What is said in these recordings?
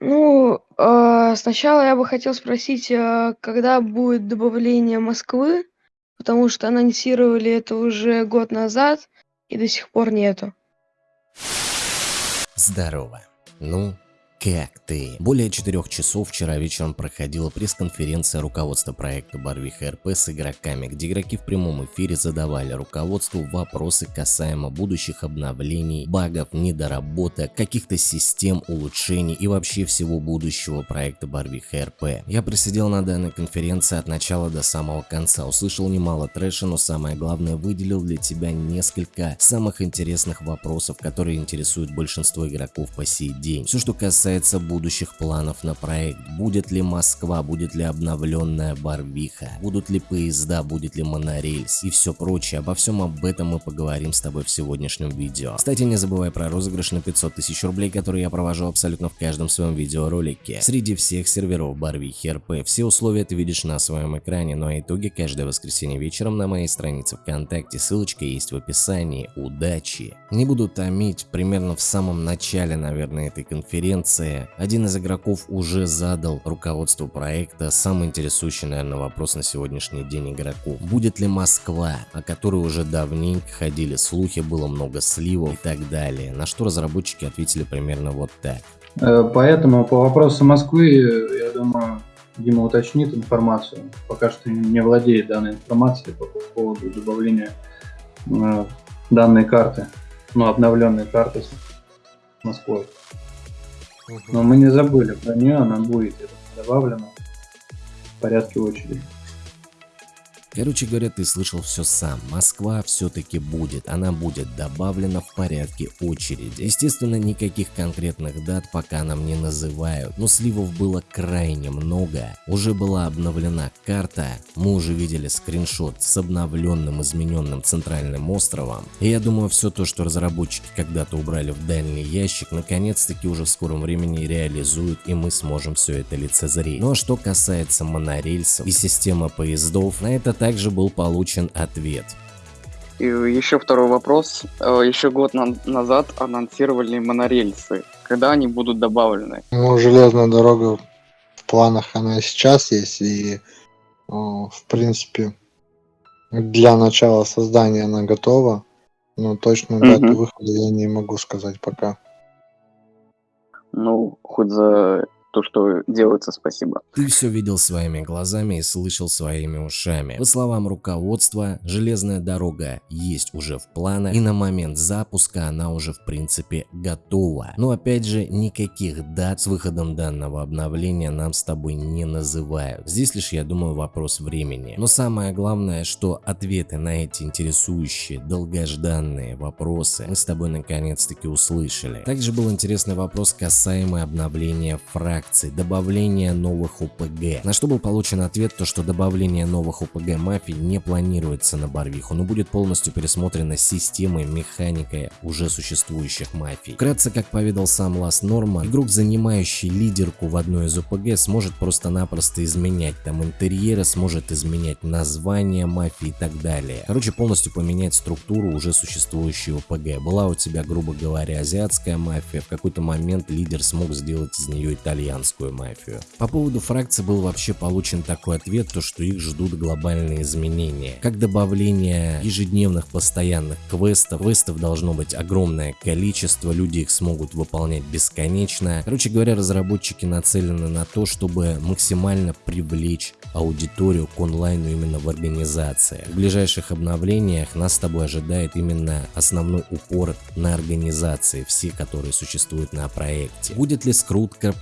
Ну, а, сначала я бы хотел спросить, а когда будет добавление Москвы? Потому что анонсировали это уже год назад и до сих пор нету. Здорово. Ну, как ты? Более четырех часов вчера вечером проходила пресс-конференция руководства проекта Барвиха РП с игроками, где игроки в прямом эфире задавали руководству вопросы касаемо будущих обновлений, багов, недоработок, каких-то систем улучшений и вообще всего будущего проекта Барвиха РП. Я просидел на данной конференции от начала до самого конца, услышал немало трэша, но самое главное выделил для тебя несколько самых интересных вопросов, которые интересуют большинство игроков по сей день. Все, что касается касается будущих планов на проект. Будет ли Москва, будет ли обновленная Барвиха, будут ли поезда, будет ли монорельс и все прочее. Обо всем об этом мы поговорим с тобой в сегодняшнем видео. Кстати, не забывай про розыгрыш на 500 тысяч рублей, который я провожу абсолютно в каждом своем видеоролике. Среди всех серверов Барвихи РП. Все условия ты видишь на своем экране, ну а итоги каждое воскресенье вечером на моей странице ВКонтакте. Ссылочка есть в описании. Удачи! Не буду томить, примерно в самом начале, наверное, этой конференции конце один из игроков уже задал руководству проекта самый интересующий, наверное, вопрос на сегодняшний день игроков. Будет ли Москва, о которой уже давненько ходили слухи, было много сливов и так далее, на что разработчики ответили примерно вот так. Э, поэтому по вопросу Москвы, я думаю, Дима уточнит информацию. Пока что не владеет данной информацией по поводу добавления э, данной карты, ну, обновленной карты с Москвой. Но мы не забыли про нее, она будет добавлена в порядке очереди. Короче говоря, ты слышал все сам. Москва все-таки будет. Она будет добавлена в порядке очереди. Естественно, никаких конкретных дат пока нам не называют, но сливов было крайне много. Уже была обновлена карта, мы уже видели скриншот с обновленным измененным центральным островом. И я думаю, все то, что разработчики когда-то убрали в дальний ящик, наконец-таки уже в скором времени реализуют и мы сможем все это лицезреть. Ну а что касается монорельсов и системы поездов, на этот также был получен ответ. И еще второй вопрос. Э, еще год на назад анонсировали монорельсы. Когда они будут добавлены? Ну, железная дорога в планах она сейчас есть. И, в принципе, для начала создания она готова. Но точно дату угу. выхода я не могу сказать пока. Ну, хоть за то, что делается, спасибо. Ты все видел своими глазами и слышал своими ушами. По словам руководства, железная дорога есть уже в планах и на момент запуска она уже в принципе готова. Но опять же, никаких дат с выходом данного обновления нам с тобой не называют. Здесь лишь, я думаю, вопрос времени. Но самое главное, что ответы на эти интересующие, долгожданные вопросы мы с тобой наконец-таки услышали. Также был интересный вопрос касаемый обновления фракций акций, добавление новых ОПГ. На что был получен ответ, то что добавление новых ОПГ мафии не планируется на Барвиху, но будет полностью пересмотрена система и механика уже существующих мафий. Вкратце, как поведал сам Лас Норма, игрок, занимающий лидерку в одной из ОПГ, сможет просто-напросто изменять там интерьеры, сможет изменять название мафии и так далее. Короче, полностью поменять структуру уже существующей ОПГ. Была у тебя, грубо говоря, азиатская мафия, в какой-то момент лидер смог сделать из нее итальянскую итальянскую мафию. По поводу фракции был вообще получен такой ответ, то что их ждут глобальные изменения. Как добавление ежедневных постоянных квестов, квестов должно быть огромное количество, люди их смогут выполнять бесконечно. Короче говоря, разработчики нацелены на то, чтобы максимально привлечь аудиторию к онлайну именно в организации. В ближайших обновлениях нас с тобой ожидает именно основной упор на организации, все, которые существуют на проекте. Будет ли скрутка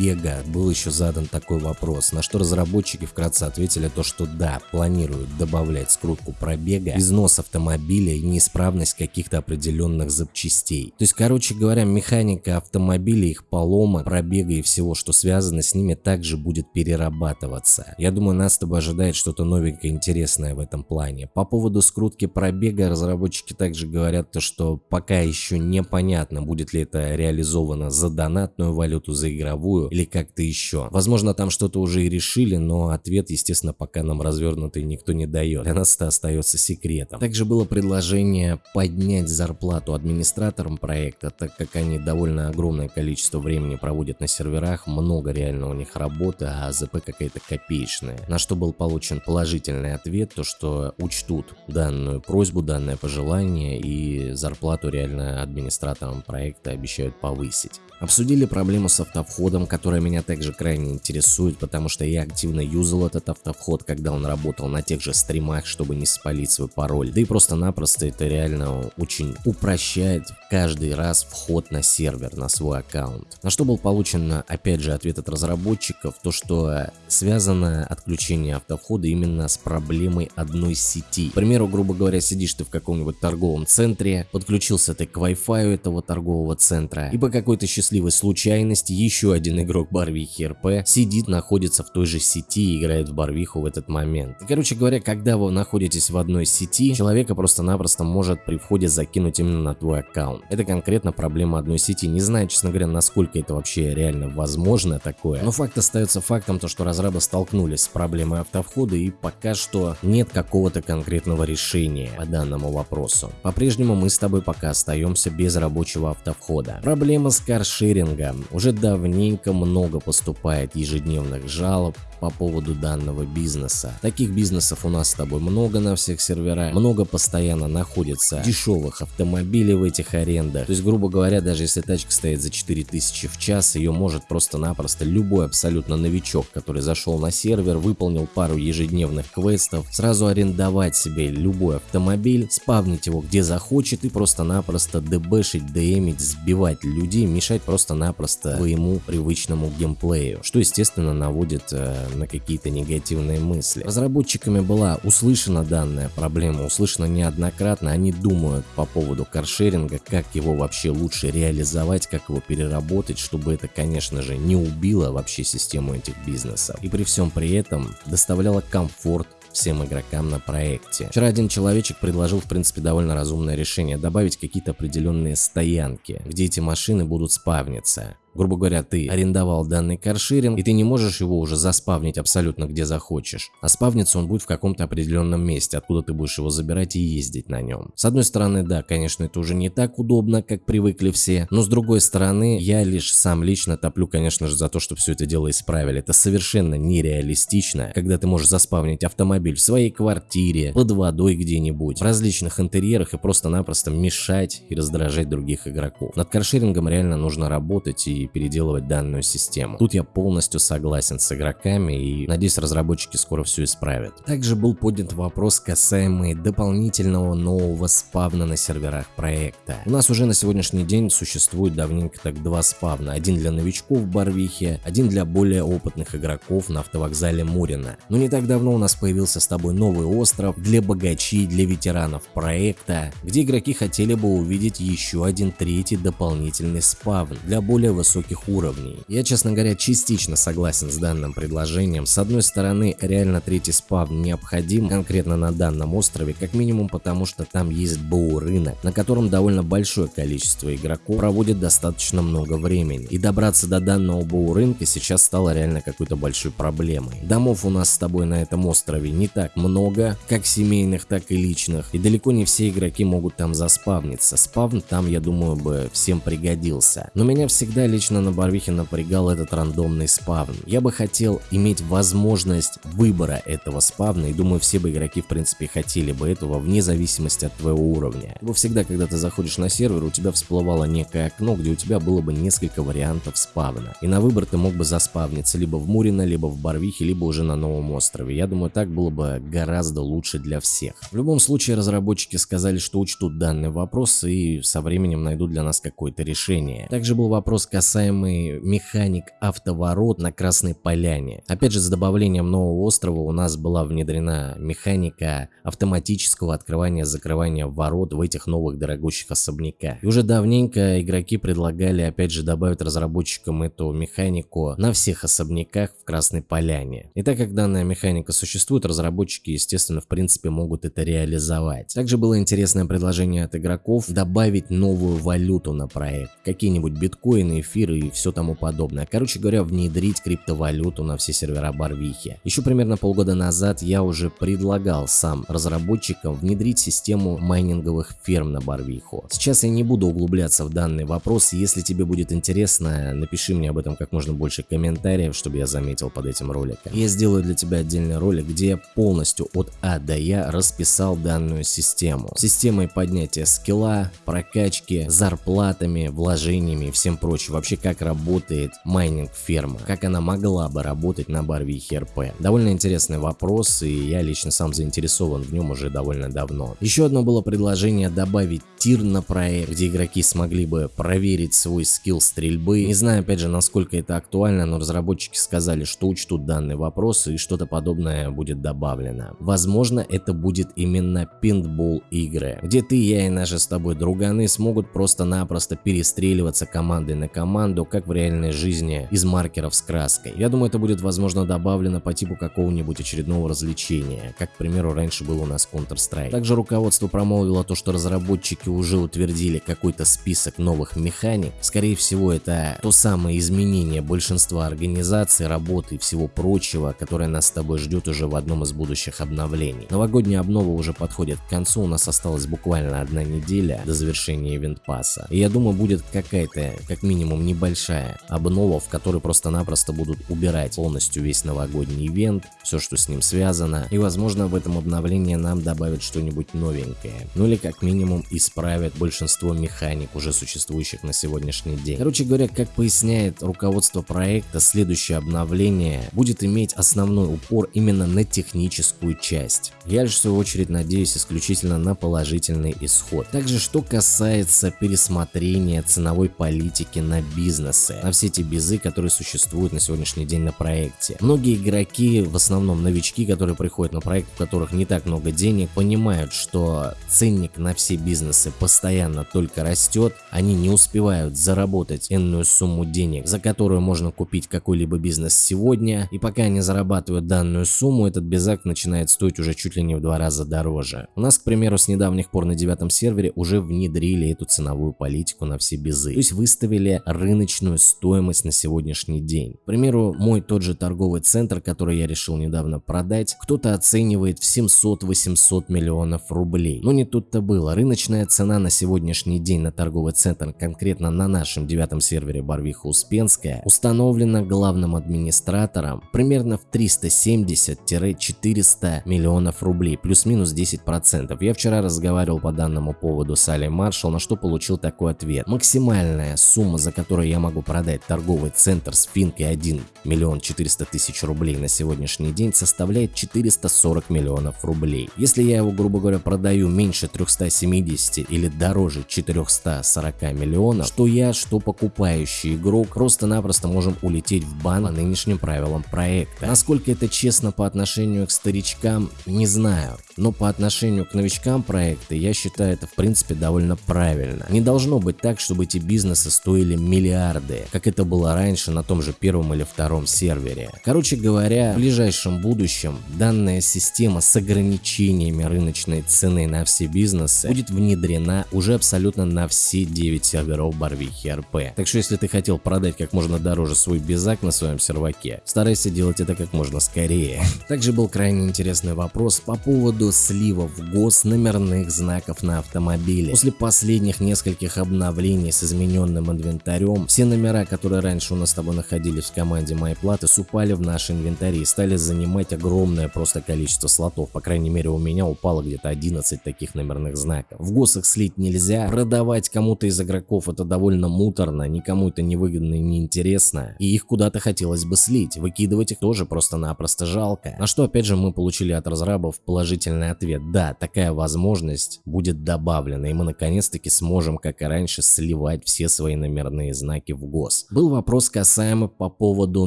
пробега? Был еще задан такой вопрос, на что разработчики вкратце ответили то, что да, планируют добавлять скрутку пробега, износ автомобиля и неисправность каких-то определенных запчастей. То есть, короче говоря, механика автомобиля, их полома, пробега и всего, что связано с ними, также будет перерабатываться. Я думаю, нас с тобой ожидает что-то новенькое интересное в этом плане. По поводу скрутки пробега, разработчики также говорят, то, что пока еще непонятно, будет ли это реализовано за донатную валюту, за игровую мастерскую или как-то еще. Возможно, там что-то уже и решили, но ответ, естественно, пока нам развернутый никто не дает. Для нас это остается секретом. Также было предложение поднять зарплату администраторам проекта, так как они довольно огромное количество времени проводят на серверах, много реально у них работы, а АЗП какая-то копеечная. На что был получен положительный ответ, то что учтут данную просьбу, данное пожелание и зарплату реально администраторам проекта обещают повысить. Обсудили проблему с автовходом, которая меня также крайне интересует, потому что я активно юзал этот автовход, когда он работал на тех же стримах, чтобы не спалить свой пароль. Да и просто-напросто это реально очень упрощает каждый раз вход на сервер, на свой аккаунт. На что был получен опять же ответ от разработчиков, то что связано отключение автовхода именно с проблемой одной сети. К примеру, грубо говоря, сидишь ты в каком-нибудь торговом центре, подключился ты к Wi-Fi этого торгового центра, и по какой-то счастливой случайности еще один игрок Барвихи РП сидит, находится в той же сети и играет в Барвиху в этот момент. И, короче говоря, когда вы находитесь в одной сети, человека просто-напросто может при входе закинуть именно на твой аккаунт. Это конкретно проблема одной сети. Не знаю, честно говоря, насколько это вообще реально возможно такое. Но факт остается фактом, то что разрабы столкнулись с проблемой автовхода и пока что нет какого-то конкретного решения по данному вопросу. По-прежнему мы с тобой пока остаемся без рабочего автовхода. Проблема с каршеринга уже давненько много поступает ежедневных жалоб по поводу данного бизнеса. Таких бизнесов у нас с тобой много на всех серверах, много постоянно находится дешевых автомобилей в этих арендах. То есть, грубо говоря, даже если тачка стоит за 4000 в час, ее может просто-напросто любой абсолютно новичок, который зашел на сервер, выполнил пару ежедневных квестов, сразу арендовать себе любой автомобиль, спавнить его где захочет и просто-напросто дебэшить, демить, сбивать людей, мешать просто-напросто своему привычному геймплею, что естественно наводит э, на какие-то негативные мысли. Разработчиками была услышана данная проблема, услышана неоднократно, они думают по поводу каршеринга, как его вообще лучше реализовать, как его переработать, чтобы это, конечно же, не убило вообще систему этих бизнесов. И при всем при этом доставляло комфорт всем игрокам на проекте. Вчера один человечек предложил в принципе довольно разумное решение добавить какие-то определенные стоянки, где эти машины будут спавниться. Грубо говоря, ты арендовал данный каршеринг, и ты не можешь его уже заспавнить абсолютно где захочешь. А спавниться он будет в каком-то определенном месте, откуда ты будешь его забирать и ездить на нем. С одной стороны, да, конечно, это уже не так удобно, как привыкли все, но с другой стороны, я лишь сам лично топлю, конечно же, за то, чтобы все это дело исправили. Это совершенно нереалистично, когда ты можешь заспавнить автомобиль в своей квартире, под водой где-нибудь, в различных интерьерах и просто-напросто мешать и раздражать других игроков. Над каршерингом реально нужно работать и переделывать данную систему. Тут я полностью согласен с игроками и надеюсь разработчики скоро все исправят. Также был поднят вопрос касаемый дополнительного нового спавна на серверах проекта. У нас уже на сегодняшний день существует давненько так два спавна. Один для новичков в Барвихе, один для более опытных игроков на автовокзале Мурина. Но не так давно у нас появился с тобой новый остров для богачей, для ветеранов проекта, где игроки хотели бы увидеть еще один третий дополнительный спавн для более высоких высоких уровней. Я, честно говоря, частично согласен с данным предложением. С одной стороны, реально третий спавн необходим конкретно на данном острове, как минимум потому, что там есть БУ рынок, на котором довольно большое количество игроков проводит достаточно много времени. И добраться до данного БУ рынка сейчас стало реально какой-то большой проблемой. Домов у нас с тобой на этом острове не так много, как семейных, так и личных, и далеко не все игроки могут там заспавниться. Спавн там, я думаю, бы всем пригодился. Но меня всегда лично лично на Барвихе напрягал этот рандомный спавн. Я бы хотел иметь возможность выбора этого спавна, и думаю, все бы игроки в принципе хотели бы этого, вне зависимости от твоего уровня. Ибо всегда, когда ты заходишь на сервер, у тебя всплывало некое окно, где у тебя было бы несколько вариантов спавна. И на выбор ты мог бы заспавниться либо в Мурино, либо в Барвихе, либо уже на новом острове. Я думаю, так было бы гораздо лучше для всех. В любом случае, разработчики сказали, что учтут данный вопрос и со временем найдут для нас какое-то решение. Также был вопрос касательно касаемый механик автоворот на Красной Поляне. Опять же, с добавлением нового острова у нас была внедрена механика автоматического открывания-закрывания ворот в этих новых дорогущих особняках. И уже давненько игроки предлагали опять же добавить разработчикам эту механику на всех особняках в Красной Поляне. И так как данная механика существует, разработчики, естественно, в принципе могут это реализовать. Также было интересное предложение от игроков добавить новую валюту на проект. Какие-нибудь биткоины, эфир эфир и все тому подобное. Короче говоря, внедрить криптовалюту на все сервера Барвихи. Еще примерно полгода назад я уже предлагал сам разработчикам внедрить систему майнинговых ферм на Барвиху. Сейчас я не буду углубляться в данный вопрос, если тебе будет интересно, напиши мне об этом как можно больше комментариев, чтобы я заметил под этим роликом. Я сделаю для тебя отдельный ролик, где я полностью от А до Я расписал данную систему. Системой поднятия скилла, прокачки, зарплатами, вложениями и всем прочим. Вообще как работает майнинг ферма, как она могла бы работать на Барвихе RP. Довольно интересный вопрос и я лично сам заинтересован в нем уже довольно давно. Еще одно было предложение добавить тир на проект, где игроки смогли бы проверить свой скилл стрельбы. Не знаю опять же насколько это актуально, но разработчики сказали, что учтут данный вопрос и что-то подобное будет добавлено. Возможно это будет именно пейнтбол игры, где ты, я и наши с тобой друганы смогут просто-напросто перестреливаться командой на команду, как в реальной жизни из маркеров с краской. Я думаю это будет возможно добавлено по типу какого-нибудь очередного развлечения, как к примеру раньше был у нас Counter-Strike. Также руководство промолвило то, что разработчики уже утвердили какой-то список новых механик. Скорее всего это то самое изменение большинства организаций, работы и всего прочего, которое нас с тобой ждет уже в одном из будущих обновлений. Новогодняя обнова уже подходит к концу, у нас осталась буквально одна неделя до завершения ивент пасса. И я думаю будет какая-то, как минимум небольшая обнова, в которой просто-напросто будут убирать полностью весь новогодний ивент, все что с ним связано, и возможно в этом обновлении нам добавят что-нибудь новенькое. Ну или как минимум исправят большинство механик, уже существующих на сегодняшний день. Короче говоря, как поясняет руководство проекта, следующее обновление будет иметь основной упор именно на техническую часть. Я лишь в свою очередь надеюсь исключительно на положительный исход. Также что касается пересмотрения ценовой политики на бизнесы, на все эти безы, которые существуют на сегодняшний день на проекте. Многие игроки, в основном новички, которые приходят на проект, у которых не так много денег, понимают, что ценник на все бизнесы постоянно только растет, они не успевают заработать энную сумму денег, за которую можно купить какой-либо бизнес сегодня, и пока они зарабатывают данную сумму, этот безак начинает стоить уже чуть ли не в два раза дороже. У нас, к примеру, с недавних пор на девятом сервере уже внедрили эту ценовую политику на все безы, то есть выставили рыночную стоимость на сегодняшний день. К примеру, мой тот же торговый центр, который я решил недавно продать, кто-то оценивает в 700-800 миллионов рублей. Но не тут-то было. Рыночная цена на сегодняшний день на торговый центр, конкретно на нашем девятом сервере Барвиха Успенская, установлена главным администратором примерно в 370-400 миллионов рублей, плюс-минус 10%. Я вчера разговаривал по данному поводу с Али Маршал, на что получил такой ответ. Максимальная сумма, за которую я могу продать торговый центр с финкой 1 миллион 400 тысяч рублей на сегодняшний день составляет 440 миллионов рублей. Если я его, грубо говоря, продаю меньше 370 или дороже 440 миллионов, что я, что покупающий игрок просто-напросто можем улететь в бан по нынешним правилам проекта. Насколько это честно по отношению к старичкам, не знаю. Но по отношению к новичкам проекта я считаю это в принципе довольно правильно. Не должно быть так, чтобы эти бизнесы стоили миллиарды, как это было раньше на том же первом или втором сервере. Короче говоря, в ближайшем будущем данная система с ограничениями рыночной цены на все бизнесы будет внедрена уже абсолютно на все 9 серверов Барвихи РП. Так что если ты хотел продать как можно дороже свой безак на своем серваке, старайся делать это как можно скорее. Также был крайне интересный вопрос по поводу слива в ГОС номерных знаков на автомобиле. После последних нескольких обновлений с измененным инвентарем, все номера, которые раньше у нас с тобой находились в команде MyPlata, упали в наш инвентарь и стали занимать огромное просто количество слотов. По крайней мере у меня упало где-то 11 таких номерных знаков. В ГОСах слить нельзя, продавать кому-то из игроков это довольно муторно, никому это не выгодно и не интересно, и их куда-то хотелось бы слить, выкидывать их тоже просто-напросто жалко. На что опять же мы получили от разрабов положительный ответ, да, такая возможность будет добавлена, и мы наконец-таки сможем, как и раньше, сливать все свои номерные знаки в ГОС. Был вопрос касаемо по поводу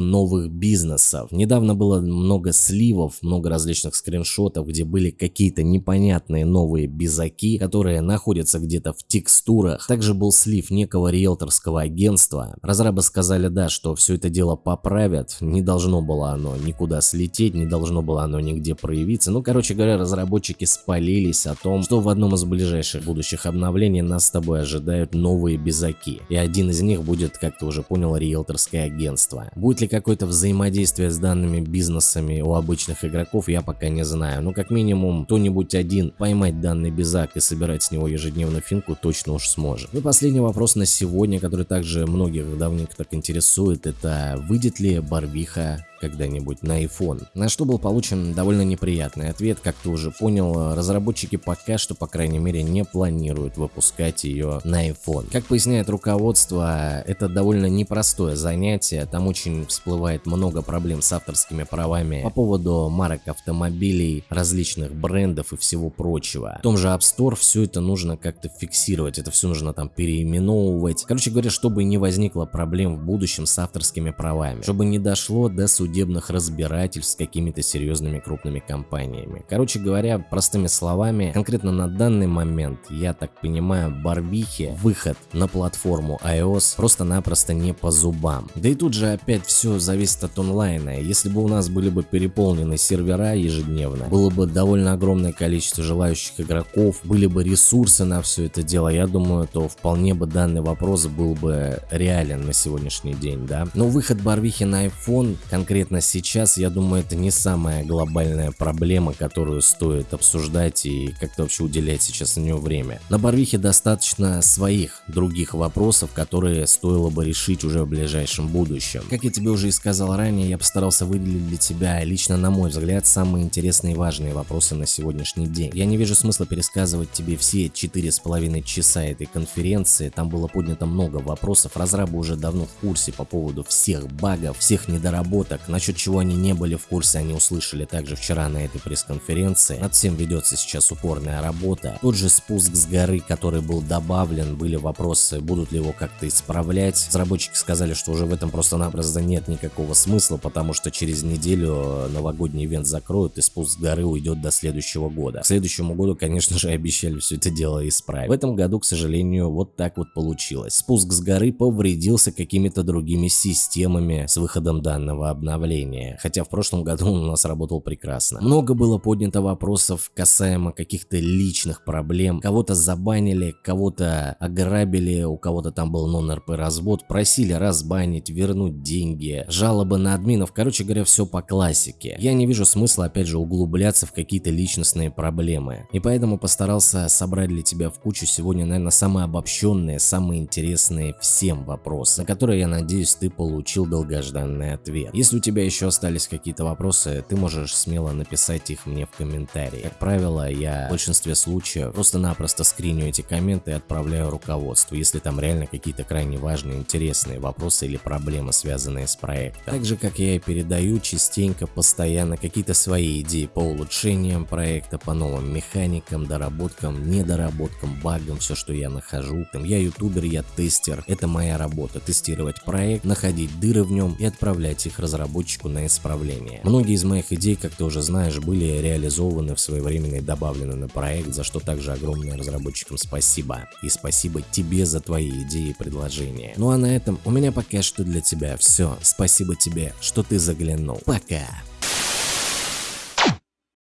новых бизнесов. Недавно было много сливов, много различных скриншотов, где были какие-то непонятные новые безаки, которые находятся где-то в текстурах. Также был слив некого риэлторского агентства. Разрабы сказали, да, что все это дело поправят, не должно было оно никуда слететь, не должно было оно нигде проявиться. Ну, короче говоря, разработчики спалились о том, что в одном из ближайших будущих обновлений нас с тобой ожидают новые безаки. И один из них будет, как ты уже понял, риэлторское агентство. Будет ли какое-то взаимодействие с данными бизнесами у обычных игроков, я пока не знаю. Но как минимум, кто-нибудь один поймать данный безак и собирать с него ежедневно финку точно уж сможет. Ну и последний вопрос на сегодня, который также многих давненько так интересует, это выйдет ли Барвиха когда-нибудь на iPhone. На что был получен довольно неприятный ответ, как ты уже понял, разработчики пока что, по крайней мере, не планируют выпускать ее на iPhone. Как поясняет руководство, это довольно непростое занятие, там очень всплывает много проблем с авторскими правами по поводу марок автомобилей, различных брендов и всего прочего. В том же App Store все это нужно как-то фиксировать, это все нужно там переименовывать. Короче говоря, чтобы не возникло проблем в будущем с авторскими правами, чтобы не дошло до судебного судебных разбирательств с какими-то серьезными крупными компаниями. Короче говоря, простыми словами, конкретно на данный момент, я так понимаю, Барвихе выход на платформу iOS просто-напросто не по зубам. Да и тут же опять все зависит от онлайна. Если бы у нас были бы переполнены сервера ежедневно, было бы довольно огромное количество желающих игроков, были бы ресурсы на все это дело, я думаю, то вполне бы данный вопрос был бы реален на сегодняшний день, да. Но выход Барвихи на iPhone конкретно конкретно сейчас, я думаю, это не самая глобальная проблема, которую стоит обсуждать и как-то вообще уделять сейчас на нее время. На Барвихе достаточно своих других вопросов, которые стоило бы решить уже в ближайшем будущем. Как я тебе уже и сказал ранее, я постарался выделить для тебя, лично на мой взгляд, самые интересные и важные вопросы на сегодняшний день. Я не вижу смысла пересказывать тебе все четыре с половиной часа этой конференции, там было поднято много вопросов, разрабы уже давно в курсе по поводу всех багов, всех недоработок, насчет чего они не были в курсе, они услышали также вчера на этой пресс-конференции. Над всем ведется сейчас упорная работа. Тот же спуск с горы, который был добавлен, были вопросы, будут ли его как-то исправлять. Разработчики сказали, что уже в этом просто-напросто нет никакого смысла, потому что через неделю новогодний ивент закроют и спуск с горы уйдет до следующего года. К следующему году, конечно же, обещали все это дело исправить. В этом году, к сожалению, вот так вот получилось. Спуск с горы повредился какими-то другими системами с выходом данного обновления обновления, хотя в прошлом году он у нас работал прекрасно. Много было поднято вопросов касаемо каких-то личных проблем, кого-то забанили, кого-то ограбили, у кого-то там был нон-РП развод, просили разбанить, вернуть деньги, жалобы на админов, короче говоря, все по классике. Я не вижу смысла опять же углубляться в какие-то личностные проблемы, и поэтому постарался собрать для тебя в кучу сегодня, наверное, самые обобщенные, самые интересные всем вопросы, на которые, я надеюсь, ты получил долгожданный ответ. Если у тебя еще остались какие-то вопросы, ты можешь смело написать их мне в комментарии. Как правило, я в большинстве случаев просто-напросто скриню эти комменты и отправляю руководству, если там реально какие-то крайне важные, интересные вопросы или проблемы, связанные с проектом. Так же, как я и передаю частенько, постоянно какие-то свои идеи по улучшениям проекта, по новым механикам, доработкам, недоработкам, багам, все, что я нахожу. Там я ютубер, я тестер, это моя работа, тестировать проект, находить дыры в нем и отправлять их разработчикам разработчику на исправление. Многие из моих идей, как ты уже знаешь, были реализованы в своевременно и добавлены на проект, за что также огромное разработчикам спасибо. И спасибо тебе за твои идеи и предложения. Ну а на этом у меня пока что для тебя все. Спасибо тебе, что ты заглянул. Пока.